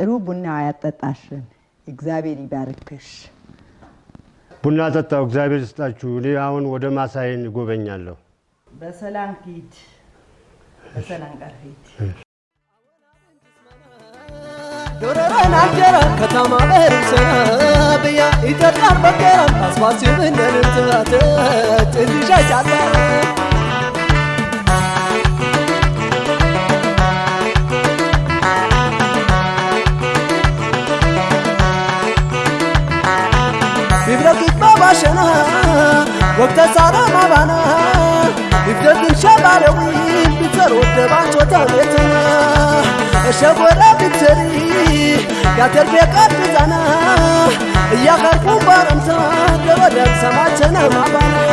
ጥሩ ቡና ያጠጣሽን እግዚአብሔር ይባርክሽ። ቡና ጠጣው። እግዚአብሔር ይስጣችሁ። እኔ አሁን ወደ ማሳዬን እጎበኛለሁ። በሰላም ሂድ፣ በሰላም ቀር ሂድ። ዶረረን ከተማ በርሰነ ብያ ኢትዮጵያን በገረ አስፋሲ ብነንትት ጥልሻ عاشنا وقت سارة ما بنا. يفتدن شبالوين بتر ودبعت وتوليتنا الشاب ولا بتري كاتر بيقات بزانا يا غربو بارمتا دودم سماتنا ما بنا.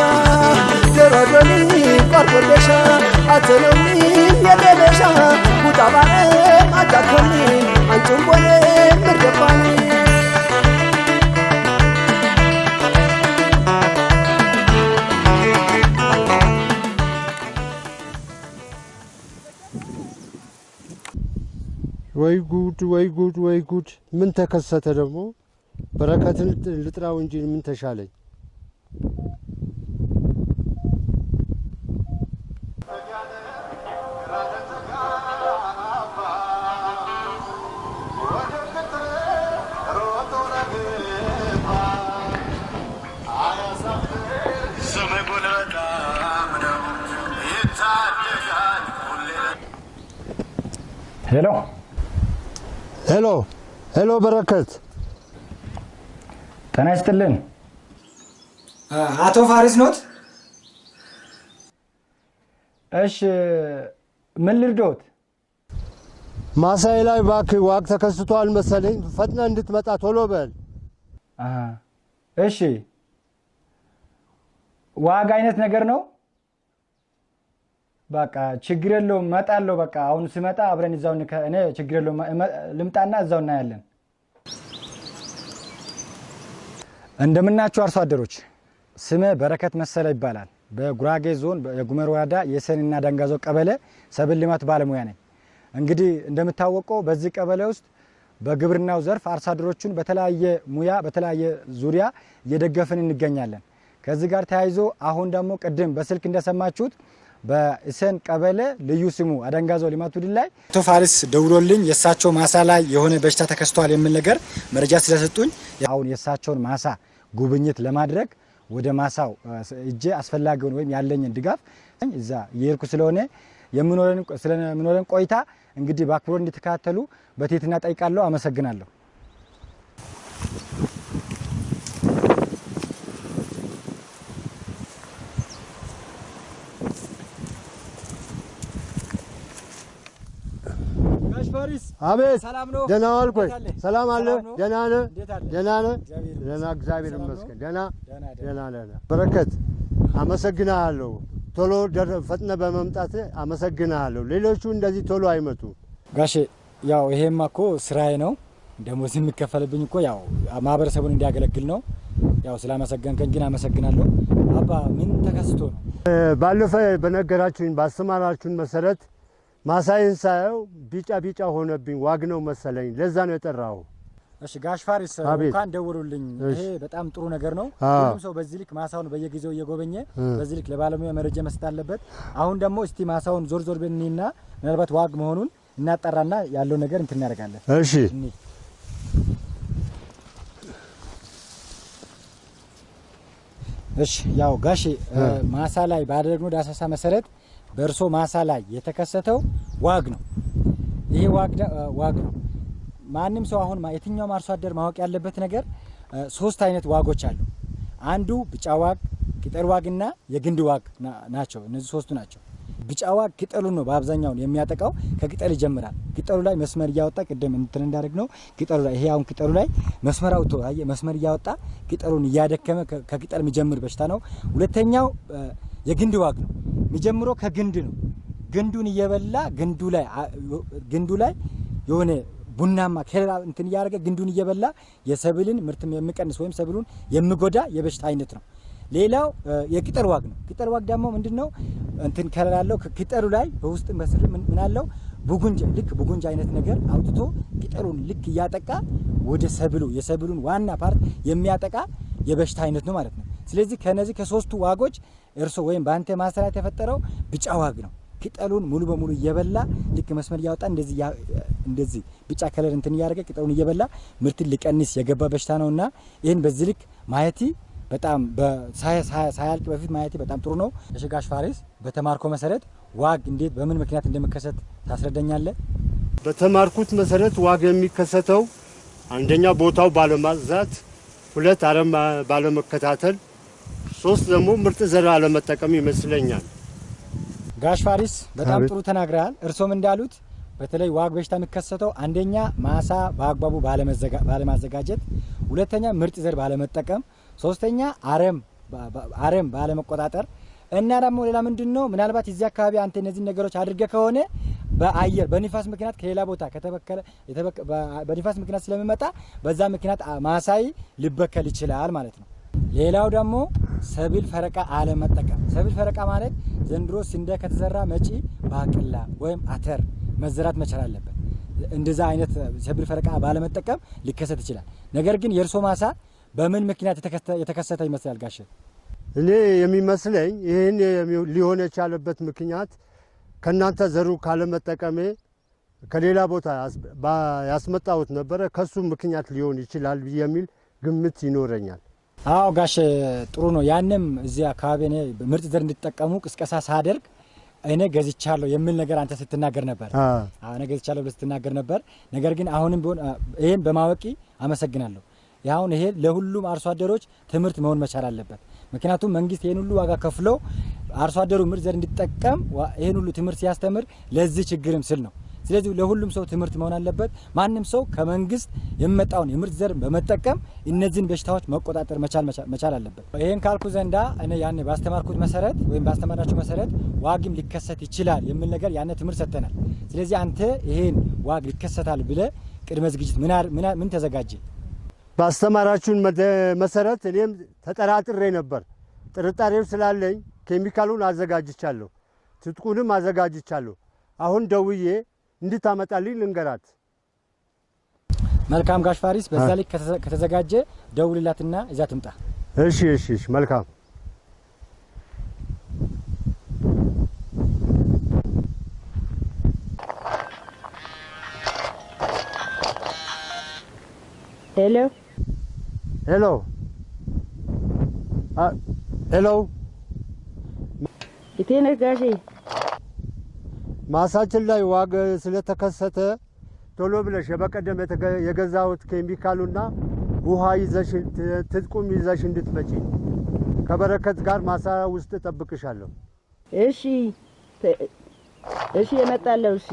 تردوني قرب البشا أتلوني يا بشا وطبعا ما تكوني أنتم بولي مرتفعني ወይ ጉድ፣ ወይ ጉድ፣ ወይ ጉድ! ምን ተከሰተ ደግሞ? በረከትን ልጥራው እንጂ ምን ተሻለኝ? hello hello hello፣ በረከት ጤና ይስጥልን። አቶ ፋሪስ ኖት? እሺ ምን ልርዳዎት? ማሳዬ ላይ እባክህ ዋግ ተከስቷል መሰለኝ። ፈጥነህ እንድትመጣ ቶሎ በል። እሺ ዋግ አይነት ነገር ነው። በቃ ችግር የለውም እመጣለሁ። በቃ አሁን ስመጣ አብረን እዛው እኔ ችግር የለውም ልምጣና እዛው እናያለን። እንደምናችሁ አርሶ አደሮች፣ ስሜ በረከት መሰለ ይባላል። በጉራጌ ዞን የጉመር ወረዳ የሰንና ዳንጋዞ ቀበሌ ሰብል ልማት ባለሙያ ነኝ። እንግዲህ እንደምታወቀው በዚህ ቀበሌ ውስጥ በግብርናው ዘርፍ አርሶ አደሮቹን በተለያየ ሙያ በተለያየ ዙሪያ እየደገፍን እንገኛለን። ከዚህ ጋር ተያይዞ አሁን ደግሞ ቅድም በስልክ እንደሰማችሁት በእሰን ቀበሌ ልዩ ስሙ አደንጋዞ ቡድን ላይ አቶ ፋሪስ ደውሎልኝ የእሳቸው ማሳ ላይ የሆነ በሽታ ተከስቷል የሚል ነገር መረጃ ስለሰጡኝ አሁን የእሳቸውን ማሳ ጉብኝት ለማድረግ ወደ ማሳው እጄ አስፈላጊውን ወይም ያለኝን ድጋፍ እዛ እየሄድኩ ስለሆነ ስለሚኖረን ቆይታ እንግዲህ በአክብሮት እንዲተካተሉ በትህትና ጠይቃለሁ። አመሰግናለሁ። አቤት ሰላም ነው? ደህና ዋልክ ወይ? ሰላም አለ? ደህና ነህ? ደህና ነህ? እግዚአብሔር ይመስገን። ደህና እግዚአብሔር? ይመስገን። ደህና ደህና ደህና። በረከት አመሰግናለሁ። ቶሎ ፈጥነ በመምጣት አመሰግናለሁ። ሌሎቹ እንደዚህ ቶሎ አይመጡ። ጋሼ ያው ይሄማ እኮ ስራዬ ነው። ደሞዝ የሚከፈልብኝ እኮ ያው ማህበረሰቡን እንዲያገለግል ነው። ያው ስላመሰገንከኝ ግን አመሰግናለሁ። አባ ምን ተከስቶ ነው? ባለፈ በነገራችሁኝ ባስተማራችሁን መሰረት ማሳይን ሳየው ቢጫ ቢጫ ሆነብኝ። ዋግ ነው መሰለኝ። ለዛ ነው የጠራሁ። እሺ ጋሽ ፋሪስ እንኳን ደወሉልኝ። ይሄ በጣም ጥሩ ነገር ነው። ሁሉም ሰው በዚህ ልክ ማሳውን በየጊዜው እየጎበኘ በዚህ ልክ ለባለሙያ መረጃ መስጠት አለበት። አሁን ደግሞ እስቲ ማሳውን ዞር ዞር ብለንና ምናልባት ዋግ መሆኑን እናጠራና ያለው ነገር እንትን እናደርጋለን። እሺ እሺ ያው ጋሼ ማሳ ላይ ባደረግነው ዳሰሳ መሰረት በእርሶ ማሳ ላይ የተከሰተው ዋግ ነው። ይሄ ዋግ ነው። ማንም ሰው አሁን የትኛውም አርሶ አደር ማወቅ ያለበት ነገር ሶስት አይነት ዋጎች አሉ። አንዱ ቢጫ ዋግ፣ ቅጠል ዋግና የግንድ ዋግ ናቸው። እነዚህ ሶስቱ ናቸው። ቢጫ ዋግ ቅጠሉን ነው በአብዛኛውን የሚያጠቃው። ከቅጠል ይጀምራል። ቅጠሉ ላይ መስመር እያወጣ ቅድም እንትን እንዳደረግ ነው ቅጠሉ ላይ ይሄ አሁን ቅጠሉ ላይ መስመር አውጥቶ መስመር እያወጣ ቅጠሉን እያደከመ ከቅጠል የሚጀምር በሽታ ነው። ሁለተኛው የግንድ ዋግ ነው። የሚጀምረው ከግንድ ነው። ግንዱን እየበላ ግንዱ ላይ ግንዱ ላይ የሆነ ቡናማ ከሌላ እንትን እያደረገ ግንዱን እየበላ የሰብልን ምርትም የሚቀንስ ወይም ሰብሉን የሚጎዳ የበሽታ አይነት ነው። ሌላው የቅጠል ዋግ ነው። ቅጠል ዋግ ደግሞ ምንድን ነው? እንትን color ያለው ቅጠሉ ላይ በውስጥ በስር አለው? ቡጉንጅ ልክ ቡጉንጅ አይነት ነገር አውጥቶ ቅጠሉን ልክ እያጠቃ ወደ ሰብሉ የሰብሉን ዋና part የሚያጠቃ የበሽታ አይነት ነው ማለት ነው። ስለዚህ ከነዚህ ከሶስቱ ዋጎች እርሶ ወይም በአንተ ማሳ የተፈጠረው ቢጫ ዋግ ነው። ቅጠሉን ሙሉ በሙሉ እየበላ ልክ መስመር እያወጣ እንደዚህ እንደዚህ ቢጫ color እንትን እያደረገ ቅጠሉን እየበላ ምርትን ሊቀንስ የገባ በሽታ ነውና ይህን በዚህ ልክ ማየቴ በጣም ሳያልቅ በፊት ማየቴ በጣም ጥሩ ነው። እሺ ጋሽ ፋሪስ በተማርከው መሰረት ዋግ እንዴት በምን ምክንያት እንደሚከሰት ታስረዳኛለህ? በተማርኩት መሰረት ዋግ የሚከሰተው አንደኛ ቦታው ባለማዘጋጀት፣ ሁለት አረም ባለመከታተል፣ ሶስት ደግሞ ምርጥ ዘር አለመጠቀም ይመስለኛል። ጋሽ ፋሪስ በጣም ጥሩ ተናግረሃል። እርሶም እንዳሉት በተለይ ዋግ በሽታ የሚከሰተው አንደኛ ማሳ በአግባቡ ባለመዘጋ- ባለማዘጋጀት፣ ሁለተኛ ምርጥ ዘር ባለመጠቀም፣ ሶስተኛ አረም አረም ባለመቆጣጠር እና ደግሞ ሌላ ምንድን ነው ምናልባት እዚህ አካባቢ አንተ እነዚህ ነገሮች አድርገ ከሆነ በአየር በኒፋስ ምክንያት ከሌላ ቦታ ከተበከለ የተበከ- በ- በኒፋስ ምክንያት ስለሚመጣ በዛ ምክንያት ማሳይ ሊበከል ይችላል ማለት ነው። ሌላው ደግሞ ሰብል ፈረቃ አለመጠቀም። ሰብል ፈረቃ ማለት ዘንድሮ ስንዴ ከተዘራ መጪ ባቅላ ወይም አተር መዘራት መቻል አለበት። እንደዛ አይነት ሰብል ፈረቃ ባለመጠቀም ሊከሰት ይችላል። ነገር ግን የእርሶ ማሳ በምን ምክንያት የተከሰተ- ይመስላል ጋሽ? እኔ የሚመስለኝ ይህን ሊሆን የቻለበት ምክንያት ከእናንተ ዘሩ ካለመጠቀሜ ከሌላ ቦታ ያስመጣሁት ነበረ። ከሱ ምክንያት ሊሆን ይችላል የሚል ግምት ይኖረኛል። አዎ ጋሽ ጥሩ ነው። ያንም እዚህ አካባቢ እኔ ምርጥ ዘር እንዲጠቀሙ ቅስቀሳ ሳደርግ እኔ ገዝቻለሁ የሚል ነገር አንተ ስትናገር ነበር። እኔ ገዝቻለሁ ብለህ ስትናገር ነበር። ነገር ግን አሁንም ቢሆን አ፣ ይሄን በማወቂ አመሰግናለሁ። አሁን ይሄ ለሁሉም አርሶ አደሮች ትምህርት መሆን መቻል አለበት። ምክንያቱም መንግስት ይህን ሁሉ ዋጋ ከፍሎ አርሶ አደሩ ምርጥ ዘር እንዲጠቀም ይህን ሁሉ ትምህርት ሲያስተምር ለዚህ ችግርም ስል ነው። ስለዚህ ለሁሉም ሰው ትምህርት መሆን አለበት። ማንም ሰው ከመንግስት የሚመጣውን የምርጥ ዘር በመጠቀም እነዚህን በሽታዎች መቆጣጠር መቻል መቻ- መቻል አለበት። ይህን ካልኩ ዘንዳ እኔ ያኔ ባስተማርኩት መሰረት ወይም ባስተማራችሁ መሰረት ዋግም ሊከሰት ይችላል የሚል ነገር ያኔ ትምህርት ሰጥተናል። ስለዚህ አንተ ይሄን ዋግ ሊከሰታል ብለ ቅድመ ዝግጅት ምን ተዘጋጀ? ባስተማራችሁን መሰረት እኔም ተጠራጥሬ ነበር። ጥርጣሬው ስላለኝ ኬሚካሉን አዘጋጅቻለሁ፣ ትጥቁንም አዘጋጅቻለሁ። አሁን ደውዬ እንድታመጣልኝ ልንገራት። መልካም ጋሽ ፋሪስ፣ በዛ ከተዘ- ከተዘጋጀ ደውልላትና እዛ ትምጣ። እሺ፣ እሺ፣ እሺ፣ መልካም hello hello አ፣ hello የት ነህ ጋሼ? ማሳችን ላይ ዋግ ስለተከሰተ ቶሎ ብለሽ የበቀደም የተገ- የገዛሁት ኬሚካሉና ውሃ ይዘሽ ትጥቁም ይዘሽ እንድትመጪ ከበረከት ጋር ማሳ ውስጥ እጠብቅሻለሁ። እሺ እሺ እመጣለሁ። እሺ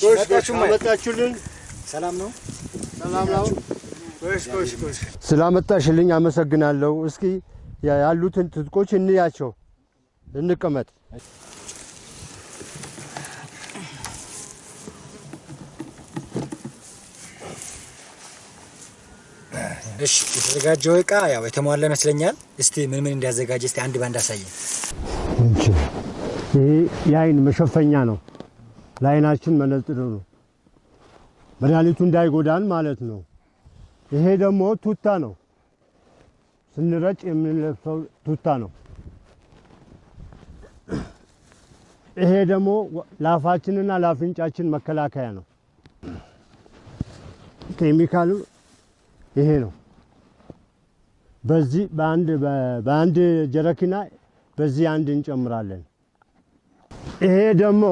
አመጣችሁልን። ሰላም ነው። ሰላም ነው። ስላመጣሽልኝ አመሰግናለሁ። እስኪ ያ- ያሉትን ትጥቆች እንያቸው፣ እንቀመጥ። እሺ የተዘጋጀው እቃ ያው የተሟላ ይመስለኛል። እስቲ ምን ምን እንዲያዘጋጀ እስቲ አንድ ባንድ አሳየን። ይሄ የአይን መሸፈኛ ነው። ለአይናችን መነጽር ነው። መድኃኒቱ እንዳይጎዳን ማለት ነው። ይሄ ደግሞ ቱታ ነው። ስንረጭ የምንለብሰው ቱታ ነው። ይሄ ደግሞ ለአፋችንና ለአፍንጫችን መከላከያ ነው። ኬሚካሉ ይሄ ነው። በዚህ በአንድ በአንድ ጀረኪና በዚህ አንድ እንጨምራለን። ይሄ ደግሞ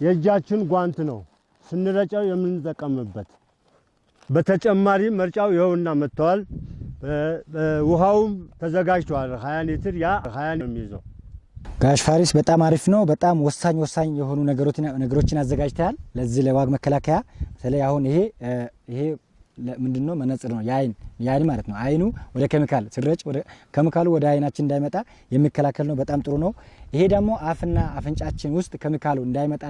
የእጃችን ጓንት ነው ስንረጨው የምንጠቀምበት። በተጨማሪ መርጫው ይኸውና መጥተዋል። ውሃውም ተዘጋጅተዋል። 20 ሊትር ያ 20 ነው የሚይዘው። ጋሽ ፋሪስ በጣም አሪፍ ነው። በጣም ወሳኝ ወሳኝ የሆኑ ነገሮችን አዘጋጅተሃል ለዚህ ለዋግ መከላከያ። በተለይ አሁን ይሄ ይሄ ምንድን ነው? መነጽር ነው የአይን የአይን ማለት ነው። አይኑ ወደ ኬሚካል ስረጭ ኬሚካሉ ወደ አይናችን እንዳይመጣ የሚከላከል ነው። በጣም ጥሩ ነው። ይሄ ደግሞ አፍና አፍንጫችን ውስጥ ኬሚካሉ እንዳይመጣ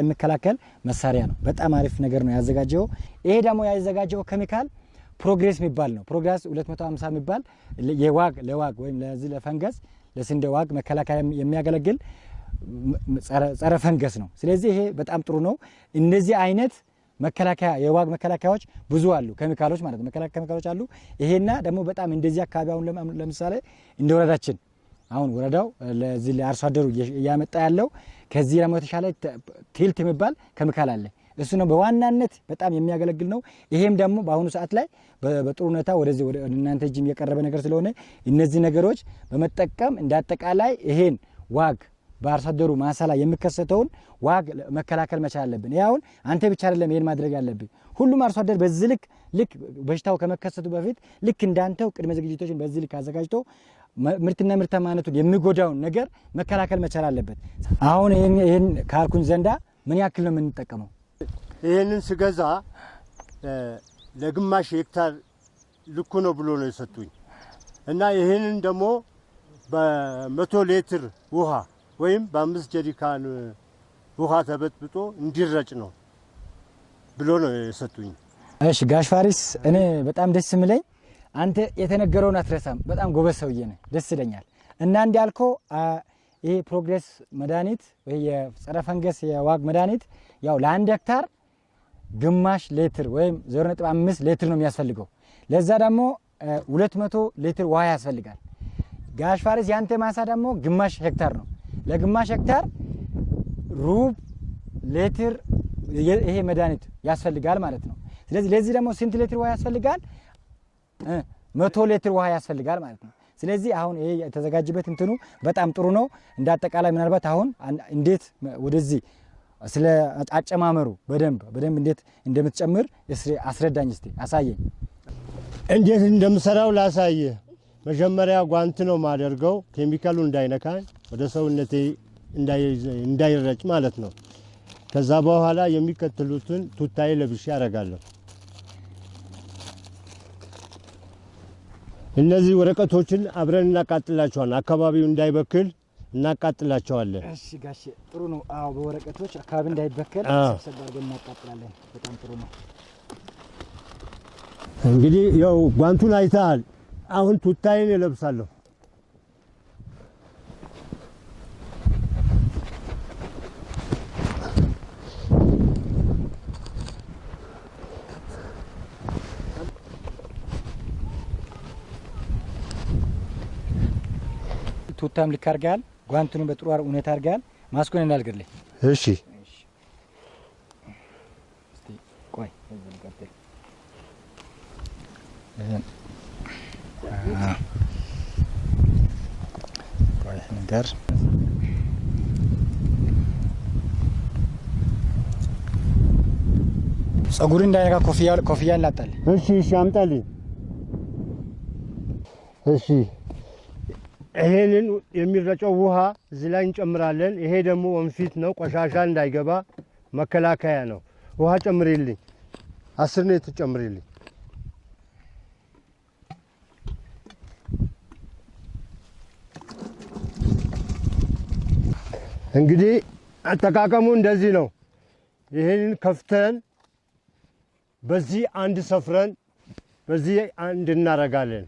የሚከላከል መሳሪያ ነው። በጣም አሪፍ ነገር ነው ያዘጋጀው። ይሄ ደግሞ ያዘጋጀው ኬሚካል ፕሮግሬስ የሚባል ነው። ፕሮግሬስ 250 የሚባል የዋግ ለዋግ ወይም ለዚህ ለፈንገስ ለስንዴ ዋግ መከላከያ የሚያገለግል ጸረ ፈንገስ ነው። ስለዚህ ይሄ በጣም ጥሩ ነው። እነዚህ አይነት መከላከያ የዋግ መከላከያዎች ብዙ አሉ፣ ኬሚካሎች ማለት ነው። ኬሚካሎች አሉ። ይሄና ደግሞ በጣም እንደዚህ አካባቢ አሁን ለምሳሌ እንደ ወረዳችን አሁን ወረዳው ለዚህ ለአርሶ አደሩ እያመጣ ያለው ከዚህ ደግሞ የተሻለ ቲልት የሚባል ኬሚካል አለ። እሱ ነው በዋናነት በጣም የሚያገለግል ነው። ይሄም ደግሞ በአሁኑ ሰዓት ላይ በጥሩ ሁኔታ ወደዚህ ወደ እናንተ እጅም የቀረበ ነገር ስለሆነ እነዚህ ነገሮች በመጠቀም እንደ አጠቃላይ ይሄን ዋግ በአርሶ አደሩ ማሳ ላይ የሚከሰተውን ዋግ መከላከል መቻል አለብን። ይህ አንተ ብቻ አይደለም ይሄን ማድረግ ያለብን፣ ሁሉም አርሶ አደር በዚህ ልክ ልክ በሽታው ከመከሰቱ በፊት ልክ እንዳንተው ቅድመ ዝግጅቶችን በዚህ ልክ አዘጋጅቶ ምርትና ምርታማነቱን የሚጎዳውን ነገር መከላከል መቻል አለበት። አሁን ይህን ካልኩኝ ዘንዳ ምን ያክል ነው የምንጠቀመው? ይህንን ስገዛ ለግማሽ ሄክታር ልኩ ነው ብሎ ነው የሰጡኝ እና ይህንን ደግሞ በመቶ ሌትር ውሃ ወይም በአምስት ጀሪካን ውሃ ተበጥብጦ እንዲረጭ ነው ብሎ ነው የሰጡኝ። እሺ ጋሽ ፋሪስ፣ እኔ በጣም ደስ የሚለኝ አንተ የተነገረውን አትረሳም። በጣም ጎበዝ ሰውዬ ነህ፣ ደስ ይለኛል። እና እንዳልከው ይሄ ፕሮግሬስ መድኃኒት ወይ የጸረ ፈንገስ የዋግ መድኃኒት ያው ለአንድ ሄክታር ግማሽ ሌትር ወይም 0.5 ሌትር ነው የሚያስፈልገው። ለዛ ደግሞ 200 ሌትር ውሃ ያስፈልጋል። ጋሽ ፋሪስ ያንተ ማሳ ደግሞ ግማሽ ሄክታር ነው። ለግማሽ ሄክታር ሩብ ሌትር ይሄ መድኃኒት ያስፈልጋል ማለት ነው። ስለዚህ ለዚህ ደግሞ ስንት ሌትር ውሃ ያስፈልጋል? መቶ ሌትር ውሃ ያስፈልጋል ማለት ነው። ስለዚህ አሁን ይሄ የተዘጋጀበት እንትኑ በጣም ጥሩ ነው። እንደ አጠቃላይ ምናልባት አሁን እንዴት ወደዚህ ስለ አጨማመሩ በደንብ በደንብ እንዴት እንደምትጨምር አስረዳኝ እስቲ አሳየኝ። እንዴት እንደምሰራው ላሳይህ። መጀመሪያ ጓንት ነው ማደርገው ኬሚካሉ እንዳይነካኝ ወደ ሰውነቴ እንዳይረጭ ማለት ነው። ከዛ በኋላ የሚከተሉትን ቱታዬ ለብሼ ያደርጋለሁ። እነዚህ ወረቀቶችን አብረን እናቃጥላቸዋለን። አካባቢው እንዳይበክል እናቃጥላቸዋለን። እሺ ጋሼ ጥሩ ነው። አዎ በወረቀቶች አካባቢ እንዳይበከል ሰብሰብ አድርገን እናቃጥላለን። በጣም ጥሩ ነው። እንግዲህ ያው ጓንቱን አይተሃል። አሁን ቱታዬን እለብሳለሁ። ቱታም ልክ አድርገሃል። ጓንቱንም በጥሩ ሁኔታ አድርገሃል። ማስኮን እንዳልግልህ እሺ ቆይ ነገር ጸጉር እንዳይነካ ኮፍያ ኮፍያ ላጣል። እሺ እሺ አምጣልኝ። እሺ ይሄንን የሚረጨው ውሃ እዚህ ላይ እንጨምራለን። ይሄ ደግሞ ወንፊት ነው፣ ቆሻሻ እንዳይገባ መከላከያ ነው። ውሃ ጨምሪልኝ፣ አስር ነው የተጨምሪልኝ። እንግዲህ አጠቃቀሙ እንደዚህ ነው። ይህንን ከፍተን በዚህ አንድ ሰፍረን በዚህ አንድ እናረጋለን።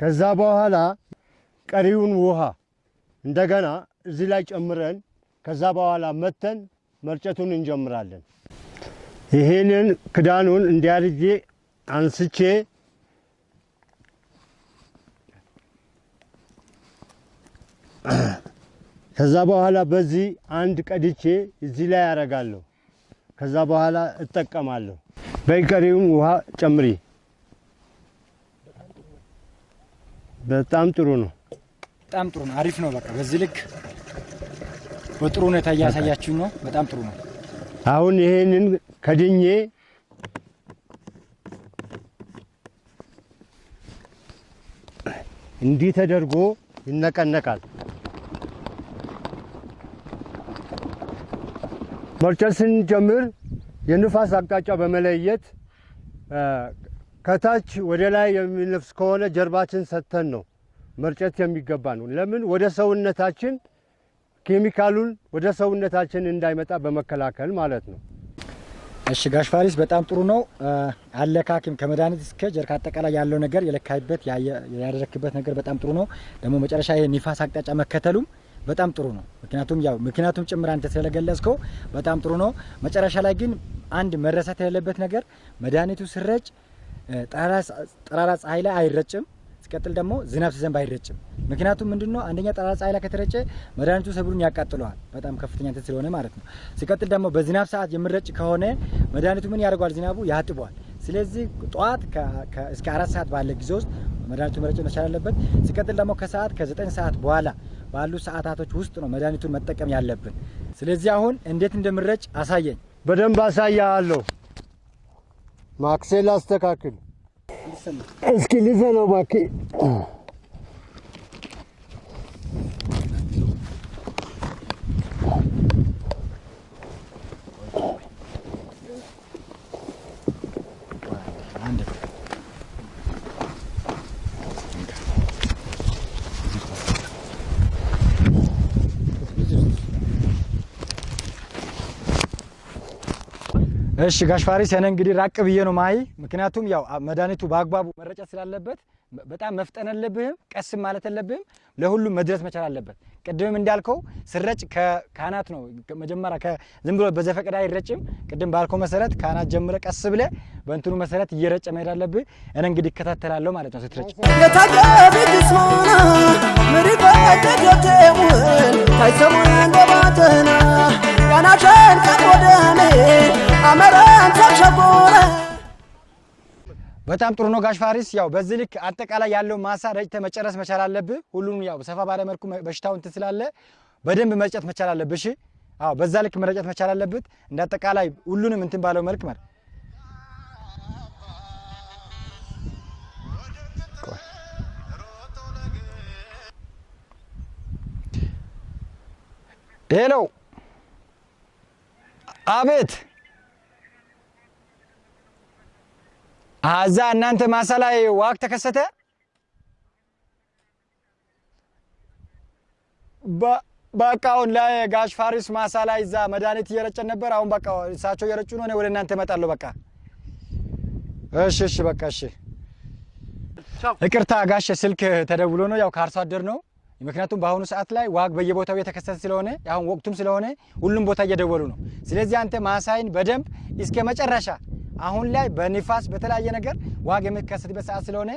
ከዛ በኋላ ቀሪውን ውሃ እንደገና እዚህ ላይ ጨምረን ከዛ በኋላ መተን መርጨቱን እንጀምራለን። ይሄንን ክዳኑን እንዲያርጄ አንስቼ ከዛ በኋላ በዚህ አንድ ቀድቼ እዚህ ላይ ያደርጋለሁ። ከዛ በኋላ እጠቀማለሁ። በቀሪውም ውሃ ጨምሪ። በጣም ጥሩ ነው። በጣም ጥሩ ነው። አሪፍ ነው። በቃ በዚህ ልክ በጥሩ ሁኔታ እያሳያችሁኝ ነው። በጣም ጥሩ ነው። አሁን ይሄንን ከድኜ እንዲህ ተደርጎ ይነቀነቃል። መርጨት ስንጀምር የንፋስ አቅጣጫ በመለየት ከታች ወደ ላይ የሚነፍስ ከሆነ ጀርባችን ሰጥተን ነው መርጨት የሚገባ ነው። ለምን ወደ ሰውነታችን ኬሚካሉን ወደ ሰውነታችን እንዳይመጣ በመከላከል ማለት ነው። እሺ ጋሽ ፋሪስ በጣም ጥሩ ነው። አለካክም ከመድኃኒት እስከ ጀርካ አጠቃላይ ያለው ነገር የለካይበት ያደረክበት ነገር በጣም ጥሩ ነው። ደግሞ መጨረሻ ይሄ ኒፋስ አቅጣጫ መከተሉም በጣም ጥሩ ነው። ምክንያቱም ያው ምክንያቱም ጭምር አንተ ስለገለጽከው በጣም ጥሩ ነው። መጨረሻ ላይ ግን አንድ መረሳት የሌለበት ነገር መድኃኒቱ ስረጭ ጠራራ ፀሐይ ላይ አይረጭም። ሲቀጥል ደግሞ ዝናብ ሲዘንብ አይረጭም። ምክንያቱም ምንድን ነው አንደኛ ጠራራ ፀሐይ ላይ ከተረጨ መድኃኒቱ ሰብሉን ያቃጥለዋል፣ በጣም ከፍተኛ እንትን ስለሆነ ማለት ነው። ሲቀጥል ደግሞ በዝናብ ሰዓት የምረጭ ከሆነ መድኃኒቱ ምን ያደርገዋል? ዝናቡ ያጥበዋል። ስለዚህ ጠዋት እስከ አራት ሰዓት ባለ ጊዜ ውስጥ መድኃኒቱን መረጨት መቻል አለበት። ሲቀጥል ደግሞ ከሰዓት ከዘጠኝ ሰዓት በኋላ ባሉ ሰዓታቶች ውስጥ ነው መድኃኒቱን መጠቀም ያለብን። ስለዚህ አሁን እንዴት እንደምረጭ አሳየኝ። በደንብ አሳያለሁ። ማክሴል አስተካክል እስኪ ልዘነው እባክህ። እሺ ጋሽ ፋሪስ እኔ እንግዲህ ራቅ ብዬ ነው ማይ ምክንያቱም ያው መድኃኒቱ በአግባቡ መረጨት ስላለበት በጣም መፍጠን የለብህም፣ ቀስም ማለት የለብህም። ለሁሉም መድረስ መቻል አለበት። ቅድምም እንዳልከው ስረጭ ከካህናት ነው መጀመሪያ ዝም ብሎ በዘፈቀደ አይረጭም። ቅድም ባልከው መሰረት ካህናት ጀምረ ቀስ ብለ በእንትኑ መሰረት እየረጨ መሄድ አለብህ። እኔ እንግዲህ እከታተላለሁ ማለት ነው ስትረጭ። ታይሰሙን ያናሸን ቀቆደሜ አመረን ተሸጎረ በጣም ጥሩ ነው ጋሽ ፋሪስ። ያው በዚህ ልክ አጠቃላይ ያለው ማሳ ረጭተህ መጨረስ መቻል አለብህ። ሁሉም ያው ሰፋ ባለ መልኩ በሽታው እንትን ስላለ በደንብ መርጨት መቻል አለብህ። እሺ፣ አዎ፣ በዛ ልክ መረጨት መቻል አለበት። እንደ አጠቃላይ ሁሉንም እንትን ባለው መልክ መር hello፣ አቤት እዛ እናንተ ማሳ ላይ ዋግ ተከሰተ? በ- በቃ አሁን ላይ ጋሽ ፋሪስ ማሳ ላይ እዛ መድኃኒት እየረጨን ነበር። አሁን በቃ እሳቸው እየረጩ ነው። እኔ ወደ እናንተ እመጣለሁ። በቃ እሺ፣ እሺ፣ በቃ እሺ። ይቅርታ ጋሽ ስልክ ተደውሎ ነው፣ ያው ከአርሶ አደር ነው። ምክንያቱም በአሁኑ ሰዓት ላይ ዋግ በየቦታው የተከሰተ ስለሆነ አሁን ወቅቱም ስለሆነ ሁሉም ቦታ እየደወሉ ነው። ስለዚህ አንተ ማሳይን በደንብ እስከ መጨረሻ አሁን ላይ በንፋስ በተለያየ ነገር ዋግ የሚከሰትበት ሰዓት ስለሆነ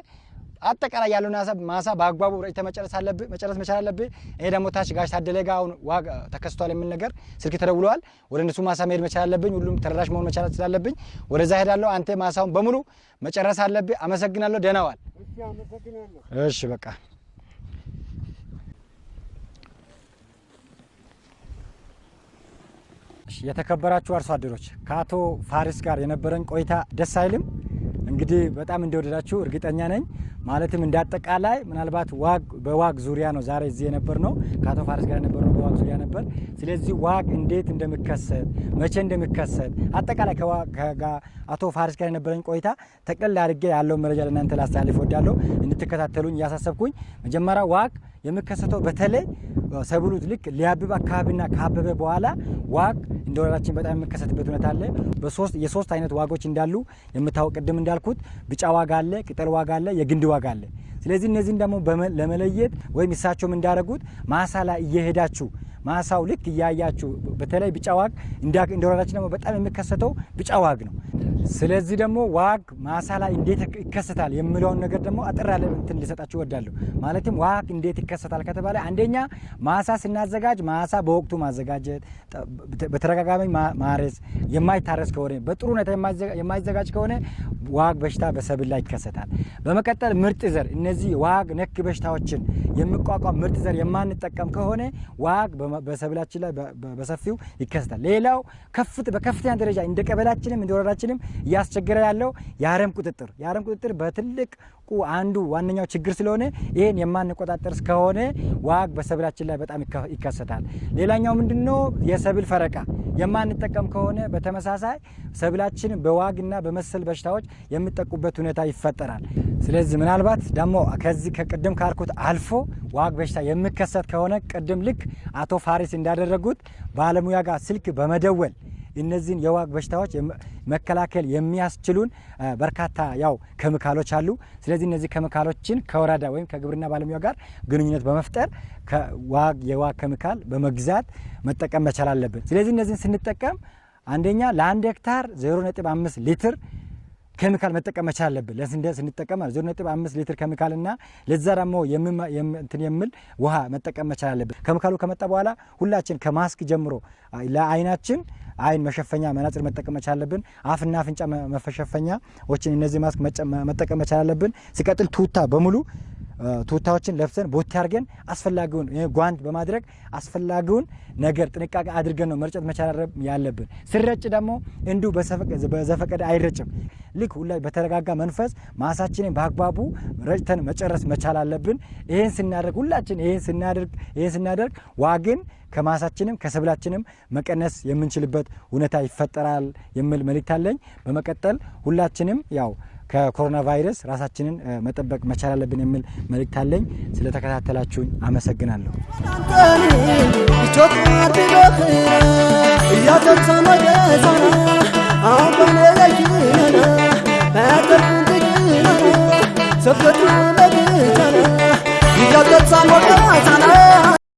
አጠቃላይ ያለውን ሀሳብ ማሳ በአግባቡ ረጭተህ መጨረስ አለብህ መጨረስ መቻል አለብህ። ይሄ ደግሞ ታች ጋሽ ታደለ ጋ አሁን ዋግ ተከስቷል የሚል ነገር ስልክ ተደውለዋል። ወደ እነሱ ማሳ መሄድ መቻል አለብኝ። ሁሉም ተደራሽ መሆን መቻል ስላለብኝ ወደዛ ሄዳለሁ። አንተ ማሳውን በሙሉ መጨረስ አለብህ። አመሰግናለሁ። ደህና ዋል። እሺ በቃ የተከበራችሁ አርሶ አደሮች ከአቶ ፋሪስ ጋር የነበረን ቆይታ ደስ አይልም? እንግዲህ በጣም እንደወደዳችሁ እርግጠኛ ነኝ። ማለትም እንደ አጠቃላይ ምናልባት ዋግ በዋግ ዙሪያ ነው ዛሬ እዚህ የነበር ነው ከአቶ ፋሪስ ጋር የነበር ነው በዋግ ዙሪያ ነበር። ስለዚህ ዋግ እንዴት እንደሚከሰት መቼ እንደሚከሰት አጠቃላይ አቶ ፋሪስ ጋር የነበረኝ ቆይታ ጠቅለል አድርጌ ያለውን መረጃ ለእናንተ ላስተላልፍ እወዳለሁ። እንድትከታተሉኝ እያሳሰብኩኝ መጀመሪያ ዋግ የሚከሰተው በተለይ ሰብሉ ልክ ሊያብብ አካባቢና ካበበ በኋላ ዋግ እንደ ወረዳችን በጣም የሚከሰትበት ሁኔታ አለ። የሶስት አይነት ዋጎች እንዳሉ የሚታወቅ ቅድም እንዳልኩት ቢጫ ዋግ አለ፣ ቅጠል ዋግ አለ፣ የግንድ ዋግ አለ። ስለዚህ እነዚህን ደግሞ ለመለየት ወይም እሳቸውም እንዳደረጉት ማሳ ላይ እየሄዳችሁ ማሳው ልክ እያያችሁ በተለይ ቢጫ ዋግ እንደ ደግሞ በጣም የሚከሰተው ቢጫ ዋግ ነው። ስለዚህ ደግሞ ዋግ ማሳ ላይ እንዴት ይከሰታል የሚለውን ነገር ደግሞ አጠር ያለ እንትን ልሰጣችሁ እወዳለሁ። ማለትም ዋግ እንዴት ይከሰታል ከተባለ አንደኛ ማሳ ስናዘጋጅ ማሳ በወቅቱ ማዘጋጀት፣ በተደጋጋሚ ማረስ፣ የማይታረስ ከሆነ በጥሩ ሁኔታ የማይዘጋጅ ከሆነ ዋግ በሽታ በሰብል ላይ ይከሰታል። በመቀጠል ምርጥ ዘር፣ እነዚህ ዋግ ነክ በሽታዎችን የሚቋቋም ምርጥ ዘር የማንጠቀም ከሆነ ዋግ በሰብላችን ላይ በሰፊው ይከሰታል። ሌላው በከፍተኛ ደረጃ እንደ ቀበላችንም እንደ ወረዳችንም እያስቸገረ ያለው የአረም ቁጥጥር የአረም ቁጥጥር በትልቁ አንዱ ዋነኛው ችግር ስለሆነ ይህን የማንቆጣጠር እስከሆነ ዋግ በሰብላችን ላይ በጣም ይከሰታል። ሌላኛው ምንድነው? የሰብል ፈረቃ የማንጠቀም ከሆነ በተመሳሳይ ሰብላችን በዋግና በመሰል በሽታዎች የሚጠቁበት ሁኔታ ይፈጠራል። ስለዚህ ምናልባት ደግሞ ከዚህ ከቅድም ካልኩት አልፎ ዋግ በሽታ የሚከሰት ከሆነ ቅድም ልክ አቶ ፋሪስ እንዳደረጉት ባለሙያ ጋር ስልክ በመደወል እነዚህን የዋግ በሽታዎች መከላከል የሚያስችሉን በርካታ ያው ኬሚካሎች አሉ። ስለዚህ እነዚህ ኬሚካሎችን ከወረዳ ወይም ከግብርና ባለሙያ ጋር ግንኙነት በመፍጠር ከዋግ የዋግ ኬሚካል በመግዛት መጠቀም መቻል አለብን። ስለዚህ እነዚህን ስንጠቀም አንደኛ ለአንድ ሄክታር 0.5 ሊትር ኬሚካል መጠቀም መቻል አለብን። ለስንዴ ስንጠቀም ዜሮ ነጥብ አምስት ሊትር ኬሚካል እና ለዛ ደግሞ እንትን የሚል ውሃ መጠቀም መቻል አለብን። ኬሚካሉ ከመጣ በኋላ ሁላችን ከማስክ ጀምሮ ለአይናችን አይን መሸፈኛ መነጽር መጠቀም መቻል አለብን። አፍና አፍንጫ መሸፈኛዎችን እነዚህ ማስክ መጠቀም መቻል አለብን። ሲቀጥል ቱታ በሙሉ ቱታዎችን ለብሰን ቦቴ አድርገን አስፈላጊውን ጓንት በማድረግ አስፈላጊውን ነገር ጥንቃቄ አድርገን ነው መርጨት መቻል ያለብን። ስረጭ ደግሞ እንዲሁ በዘፈቀደ አይረጭም። ልክ ሁላ በተረጋጋ መንፈስ ማሳችንን በአግባቡ ረጭተን መጨረስ መቻል አለብን። ይህን ስናደርግ ሁላችን ይህን ስናደርግ ይህን ስናደርግ ዋግን ከማሳችንም ከሰብላችንም መቀነስ የምንችልበት ሁኔታ ይፈጠራል የሚል መልእክት አለኝ። በመቀጠል ሁላችንም ያው ከኮሮና ቫይረስ ራሳችንን መጠበቅ መቻል አለብን የሚል መልእክት አለኝ። ስለተከታተላችሁኝ አመሰግናለሁ።